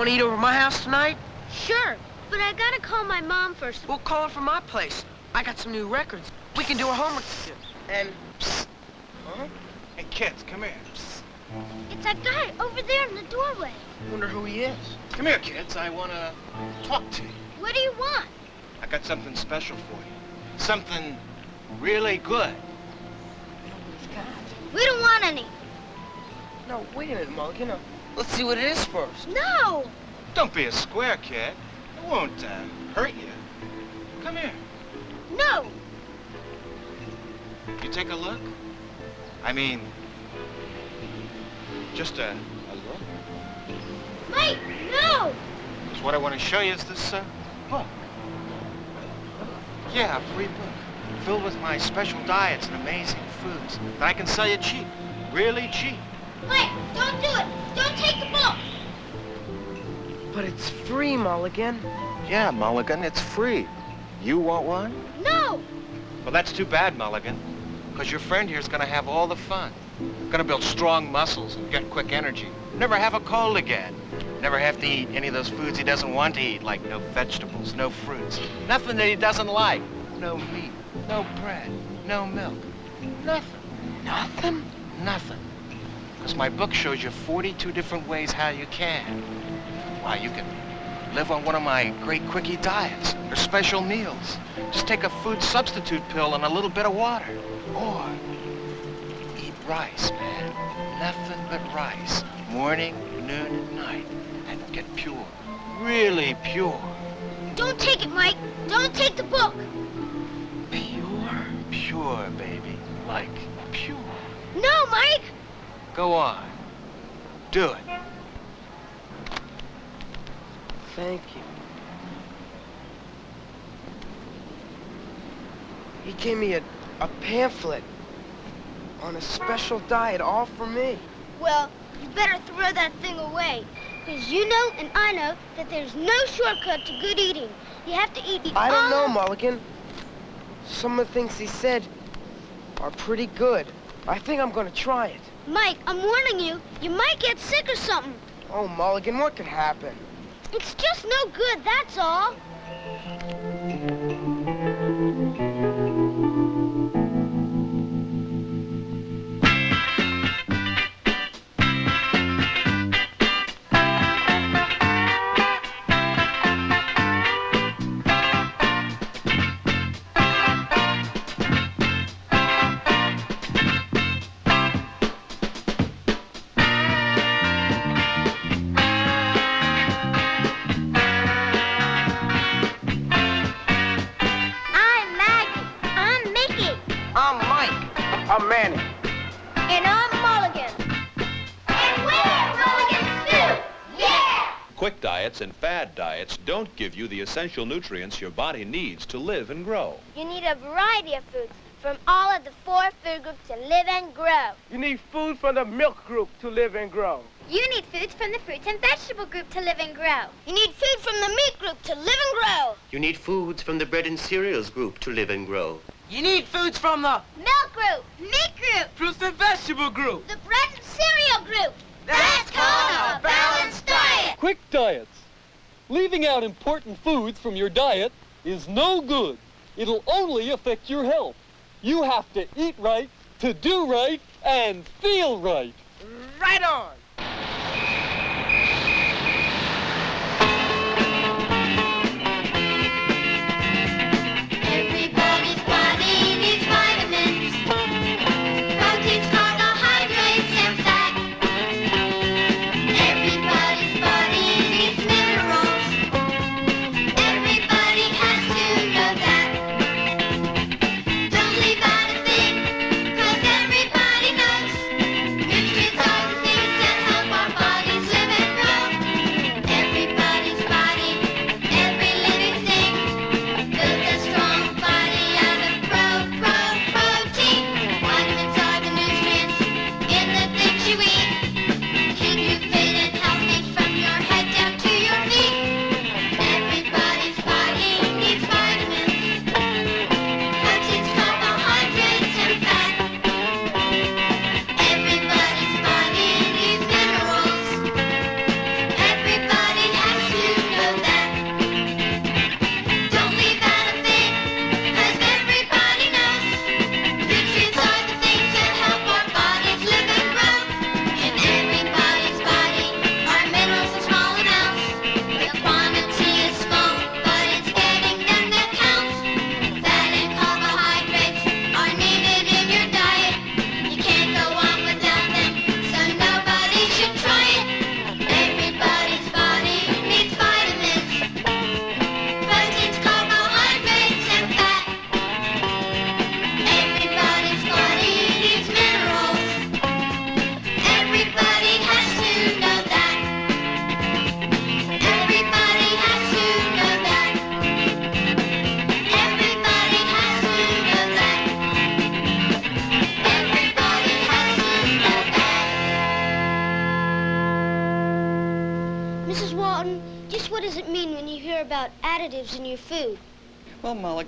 Want to eat over my house tonight? Sure, but I gotta call my mom first. We'll call her from my place. I got some new records. We can do our homework together. And... Psst. Huh? Hey, kids, come here. It's that guy over there in the doorway. Wonder who he is. Come here, kids. I want to talk to you. What do you want? I got something special for you. Something really good. We don't want any. No, wait a minute, Mulligan. Uh, let's see what it is first. No! Don't be a square, kid. It won't uh, hurt you. Come here. No! You take a look? I mean, just a, a look? Mike, no! Because what I want to show you is this uh, book. Yeah, a free book. Filled with my special diets and amazing foods that I can sell you cheap. Really cheap. Mike, don't do it! Don't take the book! But it's free, Mulligan. Yeah, Mulligan, it's free. You want one? No! Well, that's too bad, Mulligan. Because your friend here's gonna have all the fun. Gonna build strong muscles and get quick energy. Never have a cold again. Never have to eat any of those foods he doesn't want to eat, like no vegetables, no fruits. Nothing that he doesn't like. No meat, no bread, no milk. Nothing. Nothing? Nothing. Because my book shows you 42 different ways how you can. Why, you can live on one of my great quickie diets or special meals. Just take a food substitute pill and a little bit of water. Or eat rice, man. Nothing but rice. Morning, noon, and night. And get pure. Really pure. Don't take it, Mike! Don't take the book! Pure? Pure, baby. Like pure. No, Mike! Go on. Do it. Thank you. He gave me a, a pamphlet on a special diet all for me. Well, you better throw that thing away. Because you know and I know that there's no shortcut to good eating. You have to eat I don't know, Mulligan. Some of the things he said are pretty good. I think I'm gonna try it. Mike, I'm warning you. You might get sick or something. Oh, Mulligan, what could happen? It's just no good, that's all. Don't give you the essential nutrients your body needs to live and grow. You need a variety of foods from all of the four food groups to live and grow. You need food from the milk group to live and grow. You need foods from the fruits and vegetable group to live and grow. You need food from the meat group to live and grow. You need foods from the bread and cereals group to live and grow. You need foods from the Milk group, meat group, fruits and vegetable group. the bread and cereal group. That's called a balanced diet. Quick diets. Leaving out important foods from your diet is no good. It'll only affect your health. You have to eat right, to do right, and feel right. Right on.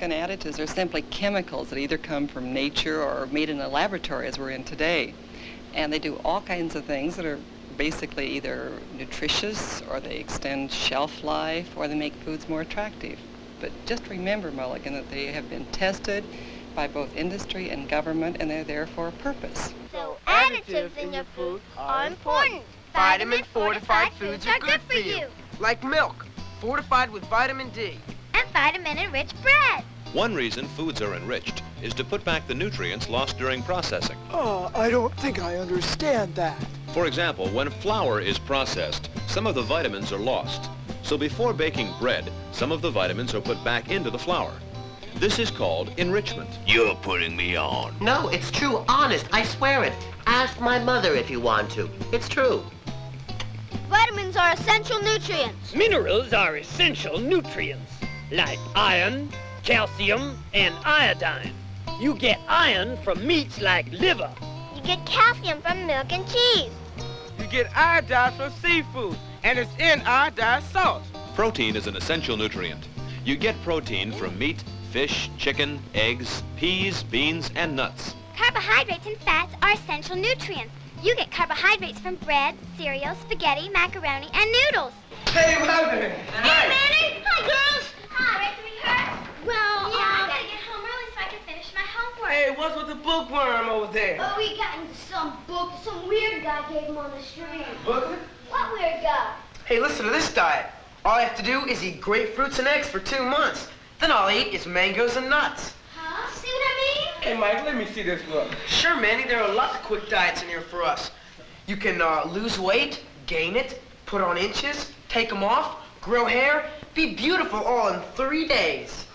Well, Mulligan, additives are simply chemicals that either come from nature or are made in a laboratory as we're in today. And they do all kinds of things that are basically either nutritious or they extend shelf life or they make foods more attractive. But just remember, Mulligan, that they have been tested by both industry and government and they're there for a purpose. So additives in your food are important. Vitamin fortified foods are good for you. Like milk, fortified with vitamin D. And vitamin-enriched bread. One reason foods are enriched is to put back the nutrients lost during processing. Oh, I don't think I understand that. For example, when flour is processed, some of the vitamins are lost. So before baking bread, some of the vitamins are put back into the flour. This is called enrichment. You're putting me on. No, it's true, honest, I swear it. Ask my mother if you want to. It's true. Vitamins are essential nutrients. Minerals are essential nutrients, like iron, calcium, and iodine. You get iron from meats like liver. You get calcium from milk and cheese. You get iodine from seafood, and it's in iodized salt. Protein is an essential nutrient. You get protein from meat, fish, chicken, eggs, peas, beans, and nuts. Carbohydrates and fats are essential nutrients. You get carbohydrates from bread, cereal, spaghetti, macaroni, and noodles. Hey, Mother. Hey, Manny! Hi, girls! Hi. Ready to rehearse? Well, yeah, I gotta get home early so I can finish my homework. Hey, what's with the bookworm over there? Oh, we got into some book some weird guy gave him on the street. Booklet? What weird guy? Hey, listen to this diet. All I have to do is eat grapefruits and eggs for two months. Then all I eat is mangoes and nuts. Huh? See what I mean? Hey, Mike, let me see this book. Sure, Manny, there are lots of quick diets in here for us. You can uh, lose weight, gain it, put on inches, take them off, grow hair, be beautiful all in three days.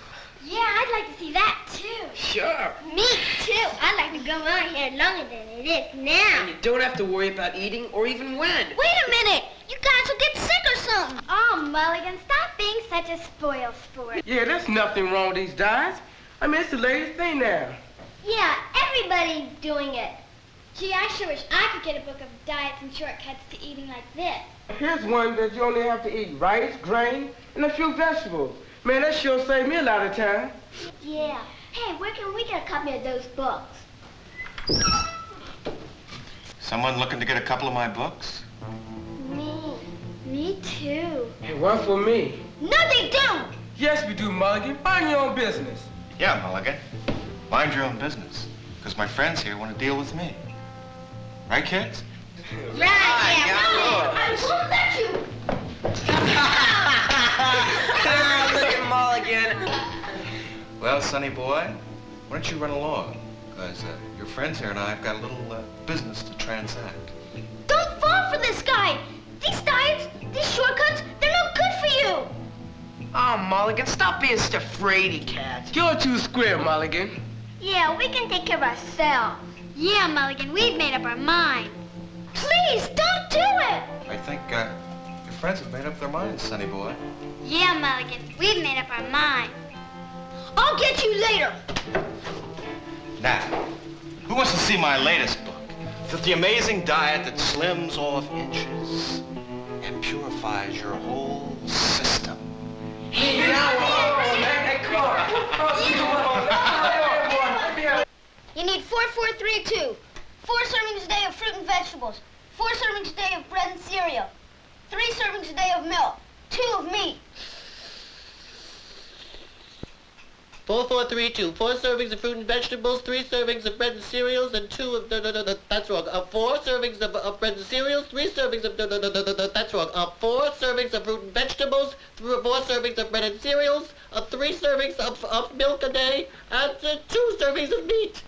Yeah, I'd like to see that too. Sure. Me too. I'd like to go my here longer than it is now. And you don't have to worry about eating or even when. Wait a minute! You guys will get sick or something. Oh, Mulligan, stop being such a spoil sport. Yeah, there's nothing wrong with these diets. I mean, it's the latest thing now. Yeah, everybody's doing it. Gee, I sure wish I could get a book of diets and shortcuts to eating like this. Here's one that you only have to eat rice, grain, and a few vegetables. Man, that sure saved me a lot of time. Yeah. Hey, where can we get a copy of those books? Someone looking to get a couple of my books? Me. Me too. Hey, one for me. No, they don't! Yes, we do, Mulligan. Mind your own business. Yeah, Mulligan. Mind your own business. Because my friends here want to deal with me. Right, kids? Right, yeah, right. I won't let you. Well, sonny boy, why don't you run along? Because uh, your friends here and I have got a little uh, business to transact. Don't fall for this guy. These diets, these shortcuts, they're no good for you. Oh, Mulligan, stop being such a fraidy cat. You're too square, Mulligan. Yeah, we can take care of ourselves. Yeah, Mulligan, we've made up our mind. Please, don't do it! I think uh, your friends have made up their minds, sonny boy. Yeah, Mulligan, we've made up our mind. I'll get you later. Now, who wants to see my latest book? The, the amazing diet that slims off inches and purifies your whole system. You need 4432. Four servings a day of fruit and vegetables. Four servings a day of bread and cereal. Three servings a day of milk. Two of meat. Four, four, three, two. Four servings of fruit and vegetables, three servings of bread and cereals, and two of no, no, no, no that's wrong. Uh, four servings of, of bread and cereals, three servings of no, no, no, no, no, no that's wrong. Uh, four servings of fruit and vegetables, th- four servings of bread and cereals, uh, three servings of, of milk a day, and uh, two servings of meat.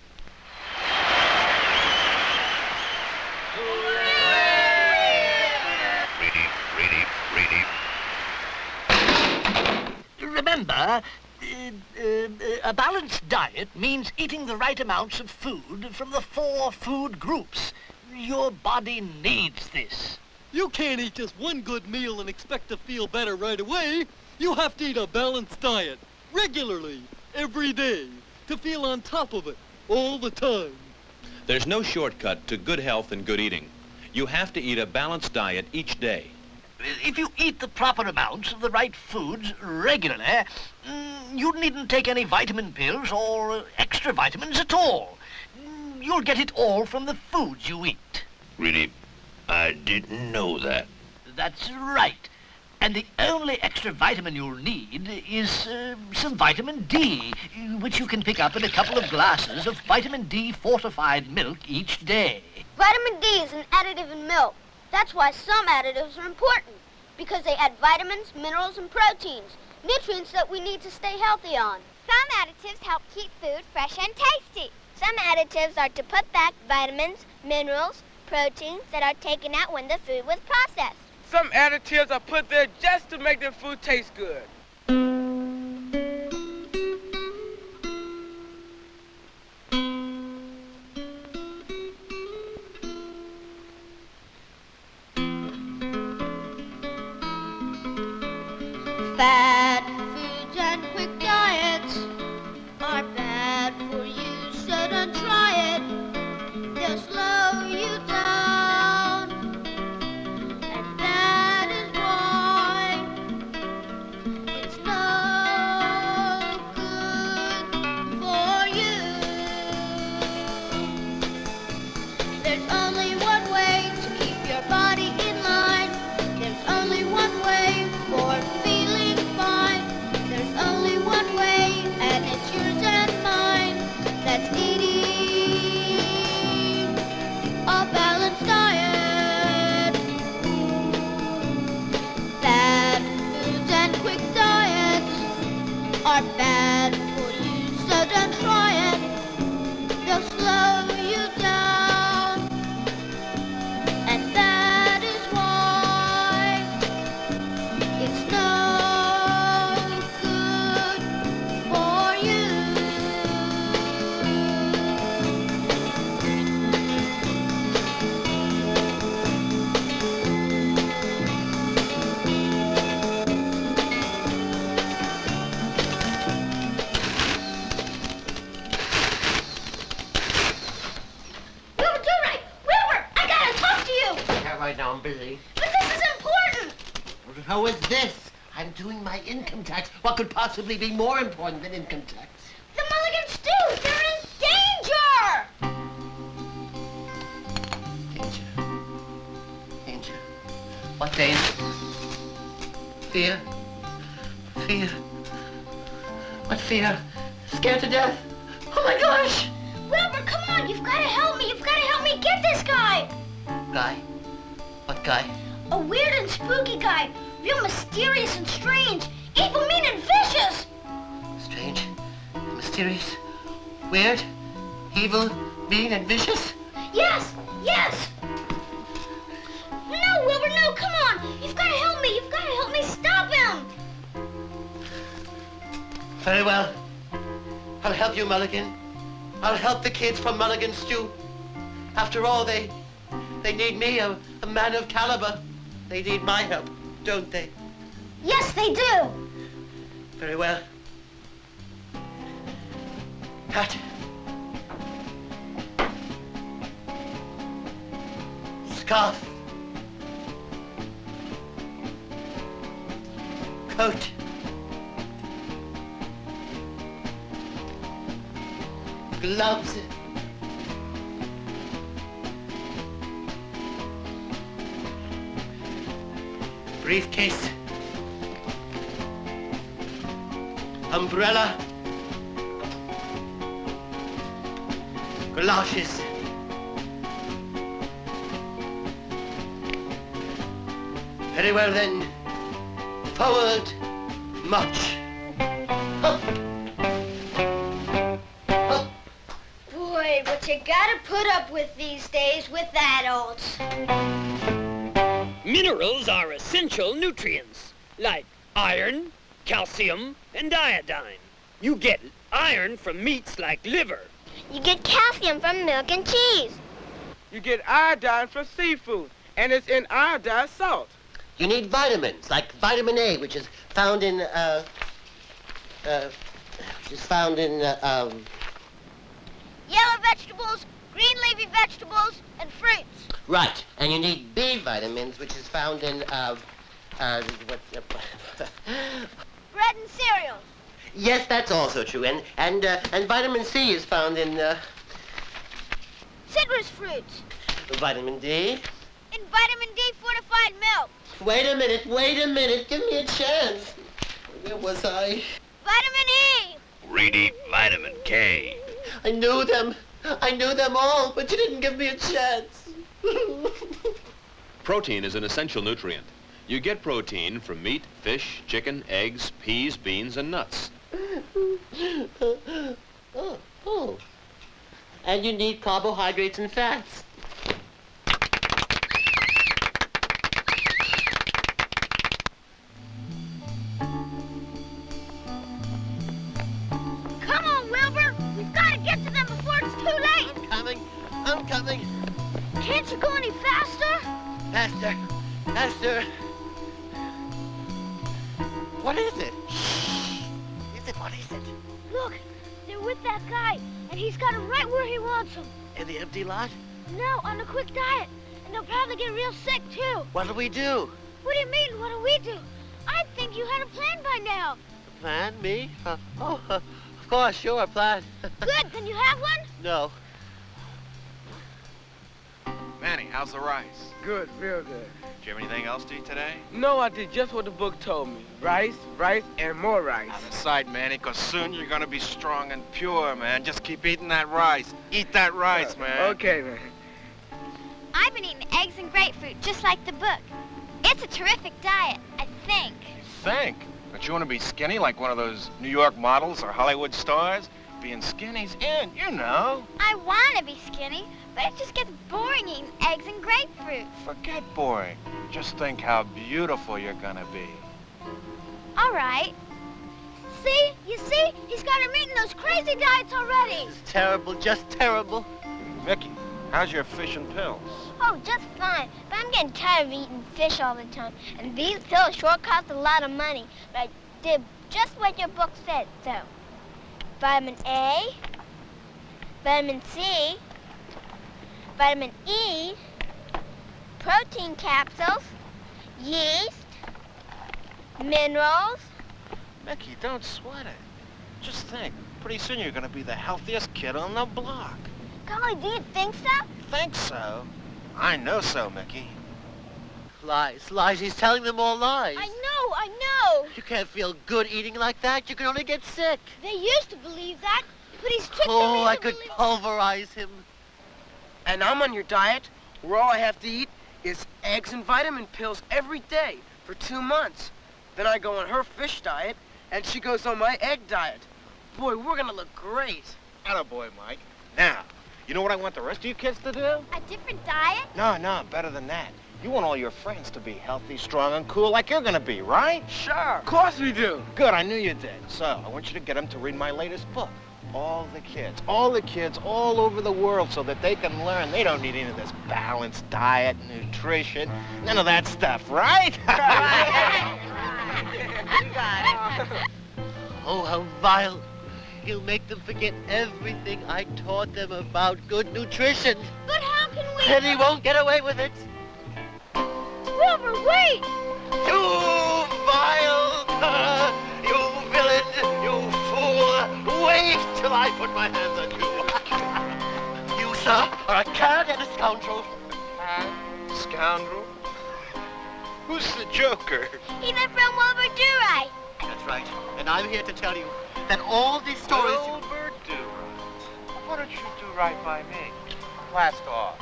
Ready, ready, ready. Remember, a balanced diet means eating the right amounts of food from the four food groups. Your body needs this. You can't eat just one good meal and expect to feel better right away. You have to eat a balanced diet, regularly, every day, to feel on top of it, all the time. There's no shortcut to good health and good eating. You have to eat a balanced diet each day. if you eat the proper amounts of the right foods regularly, mm, you needn't take any vitamin pills or uh, extra vitamins at all. You'll get it all from the foods you eat. Really, I didn't know that. That's right. And the only extra vitamin you'll need is uh, some vitamin D, which you can pick up in a couple of glasses of vitamin D fortified milk each day. Vitamin D is an additive in milk. That's why some additives are important. Because they add vitamins, minerals, and proteins. Nutrients that we need to stay healthy on. Some additives help keep food fresh and tasty. Some additives are to put back vitamins, minerals, proteins that are taken out when the food was processed. Some additives are put there just to make the food taste good. How is this? I'm doing my income tax. What could possibly be more important than income tax? The Mulligan stew! They're in danger! Danger. Danger. What danger? Fear. Fear. What fear? Scared to death? Mysterious and strange. Evil, mean, and vicious! Strange. Mysterious. Weird. Evil. Mean and vicious. Yes! Yes! No, Wilbur, no, come on! You've gotta help me! You've gotta help me stop him! Very well. I'll help you, Mulligan. I'll help the kids from Mulligan Stew. After all, they they need me, a, a man of caliber. They need my help, don't they? Yes, they do! Very well. Hat. Scarf. Coat. Gloves. Briefcase. Umbrella. Galoshes. Very well then. Forward. March. Boy, what you gotta put up with these days with adults. Minerals are essential nutrients, like iron, calcium, and iodine. You get iron from meats like liver. You get calcium from milk and cheese. You get iodine from seafood, and it's in iodized salt. You need vitamins, like vitamin A, which is found in, uh, uh, is found in, uh, um, Yellow vegetables, green leafy vegetables, and fruits. right. And you need B vitamins, which is found in, uh, Uh, what's the... Bread and cereal. yes, that's also true. And and uh, and vitamin C is found in uh, Citrus fruits. vitamin D. In vitamin D fortified milk. Wait a minute, wait a minute. Give me a chance. Where was I? Vitamin E. Reedy vitamin K. I knew them. I knew them all, but you didn't give me a chance. Protein is an essential nutrient. You get protein from meat, fish, chicken, eggs, peas, beans, and nuts. oh, oh. And you need carbohydrates and fats. Come on, Wilbur. We've got to get to them before it's too late. I'm coming. I'm coming. Can't you go any faster? Faster. Faster. What is it? Is it? What is it? Look, they're with that guy, and he's got him right where he wants him. In the empty lot? No, on a quick diet. And they'll probably get real sick, too. What'll we do? What do you mean, what do we do? I think you had a plan by now. A Plan? Me? Uh, oh, uh, of course, sure, plan. Good, then you have one? no. Manny, how's the rice? Good, real good. Did you have anything else to eat today? No, I did just what the book told me. Rice, rice, and more rice. Out of sight, Manny, because soon you're going to be strong and pure, man. Just keep eating that rice. Eat that rice, uh, man. Okay, man. I've been eating eggs and grapefruit, just like the book. It's a terrific diet, I think. Think. Don't you want to be skinny like one of those New York models or Hollywood stars? Being skinny's in, you know. I want to be skinny, but it just gets boring eating eggs and grapefruit. Forget boring. Just think how beautiful you're gonna be. All right. See? You see? He's got him eating those crazy diets already. It's terrible, just terrible. Mickey, how's your fish and pills? Oh, just fine. But I'm getting tired of eating fish all the time. And these pills sure cost a lot of money. But I did just what your book said, so. Vitamin A, vitamin C, vitamin E, protein capsules, yeast, minerals. Mickey, don't sweat it. Just think, pretty soon you're gonna be the healthiest kid on the block. Golly, do you think so? Think so? I know so, Mickey. Lies, lies. He's telling them all lies. I know, Oh, I know. You can't feel good eating like that. You can only get sick. They used to believe that, but he's tricked them Oh, I could believing- pulverize him. And I'm on your diet, where all I have to eat is eggs and vitamin pills every day for two months. Then I go on her fish diet, and she goes on my egg diet. Boy, we're gonna look great. boy, Mike. Now, you know what I want the rest of you kids to do? A different diet? No, no, better than that. You want all your friends to be healthy, strong, and cool like you're gonna be, right? Sure. Of course we do. Good, I knew you did. So, I want you to get them to read my latest book. All the kids, all the kids all over the world so that they can learn. They don't need any of this balanced diet, nutrition, none of that stuff, right? Oh, how vile. He'll make them forget everything I taught them about good nutrition. But how can we... And he won't get away with it. Wilbur, wait! You vile! you villain! You fool! Wait till I put my hands on you. you, sir, are a cad and a scoundrel. Cad? Scoundrel? Who's the Joker? He's a from Wilbur Durite. That's right. And I'm here to tell you that all these stories... Wilbur do. Why don't you do right by me? Blast off.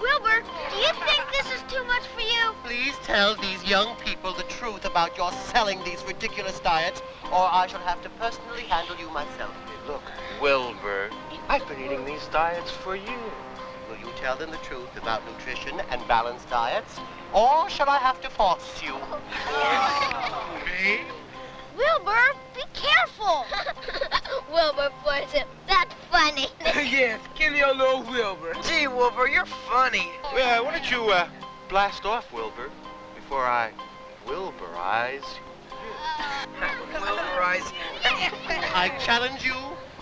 Wilbur, do you think this is too much for you? Please tell these young people the truth about your selling these ridiculous diets, or I shall have to personally handle you myself. Look, Wilbur, I've been eating these diets for years. Will you tell them the truth about nutrition and balanced diets, or shall I have to force you? Me? Wilbur, be careful. Wilbur forced him. That's funny. yeah, skinny old little Wilbur. Gee, Wilbur, you're funny. Well, why don't you uh, blast off, Wilbur, before I Wilburize Wilburize. I challenge you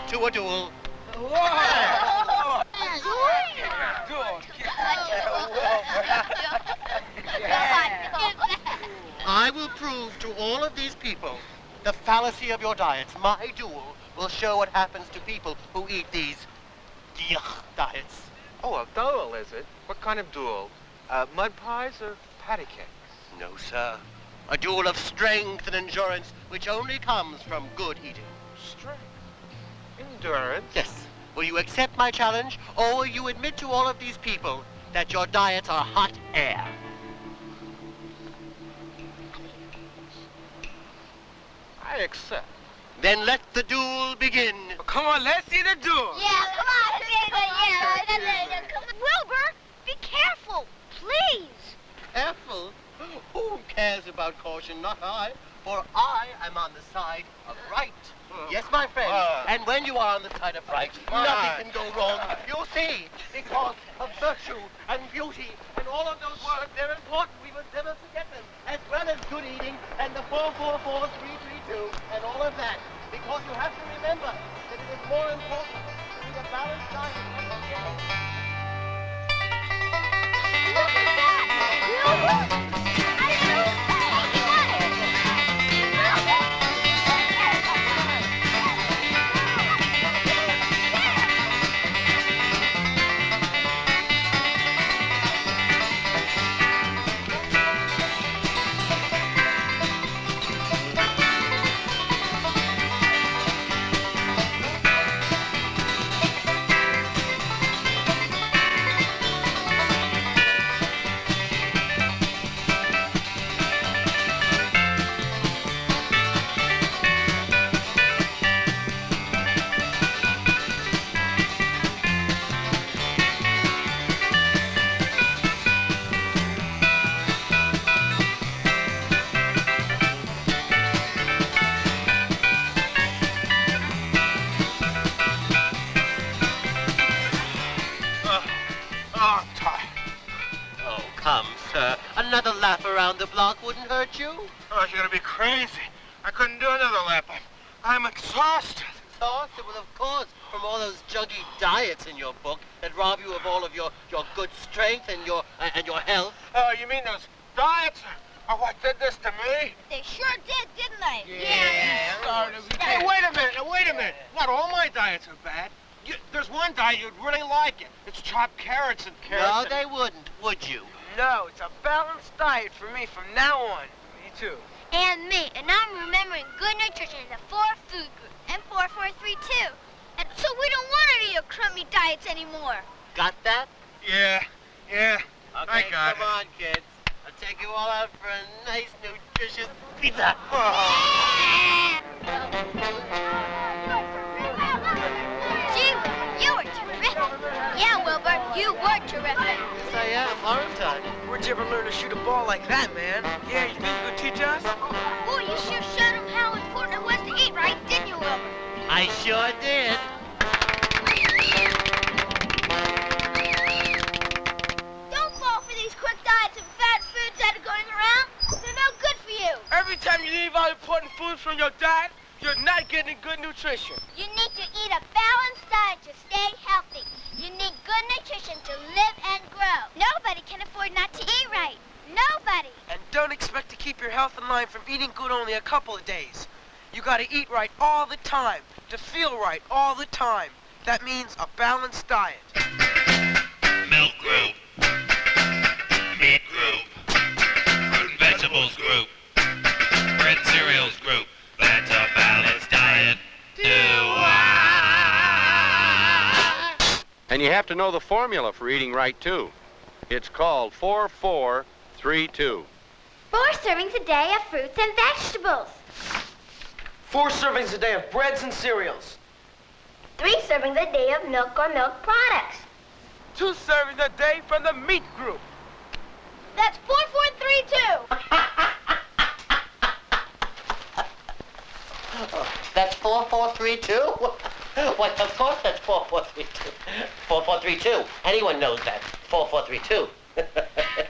to a duel. Whoa! I will prove to all of these people the fallacy of your diets. My duel will show what happens to people who eat these yuck diets. Oh, a duel, is it? What kind of duel? Uh, mud pies or patty cakes? No, sir. A duel of strength and endurance which only comes from good eating. Strength? Endurance? Yes. Will you accept my challenge, or will you admit to all of these people that your diets are hot air? I accept. Then let the duel begin. Come on, let's see the duel. Yeah, come on. Yeah, yeah, come on. Wilbur, be careful, please. Careful. Who cares about caution? Not I. For I am on the side of right. Yes, my friend. Uh. and when you are on the side of right, nothing can go wrong. You'll see. Because of virtue and beauty and all of those words, they're important. We must never forget them. As well as good eating and the 444332 and all of that. Because you have to remember that it is more important to eat a balanced diet come, sir. Another lap around the block wouldn't hurt you. Oh, you're gonna be crazy. I couldn't do another lap. I'm, I'm exhausted. Exhausted? Well, of course, from all those juggy diets in your book that rob you of all of your, your good strength and your uh, and your health. Oh, you mean those diets? Oh, what did this to me? They sure did, didn't they? Yeah! Hey, wait a minute, now, wait a minute. Not all my diets are bad. You, there's one diet you'd really like it. It's chopped carrots and carrots. No, and- they wouldn't, would you? No, it's a balanced diet for me from now on. Me too. And me. And I'm remembering good nutrition is a four food group. And four, four, three, two. And so we don't want any of your crummy diets anymore. Got that? Yeah, yeah. Okay, I got come it. on, kids. I'll take you all out for a nice, nutritious pizza. Yeah. Gee, you were terrific. Yeah, Wilbur, you were terrific. Yes, I am, aren't I? Where'd you ever learn to shoot a ball like that, man? Yeah, you think you could teach us? Boy, you sure showed him how important it was to eat right, didn't you, Wilbur? I sure did. Don't fall for these quick diets and fat foods that are going around. They're no good for you. Every time you leave out important foods from your diet, you're not getting good nutrition. You need to eat a balanced diet to stay healthy. You need good nutrition to live and grow. Nobody can afford not to eat right. Nobody. And don't expect to keep your health in line from eating good only a couple of days. You gotta eat right all the time, to feel right all the time. That means a balanced diet. Milk group. Meat group. You have to know the formula for eating right, too. It's called 4432. Four servings a day of fruits and vegetables. Four servings a day of breads and cereals. Three servings a day of milk or milk products. Two servings a day from the meat group. That's 4432. That's 4432? Of course that's 4432. 4432. Anyone knows that. 4432.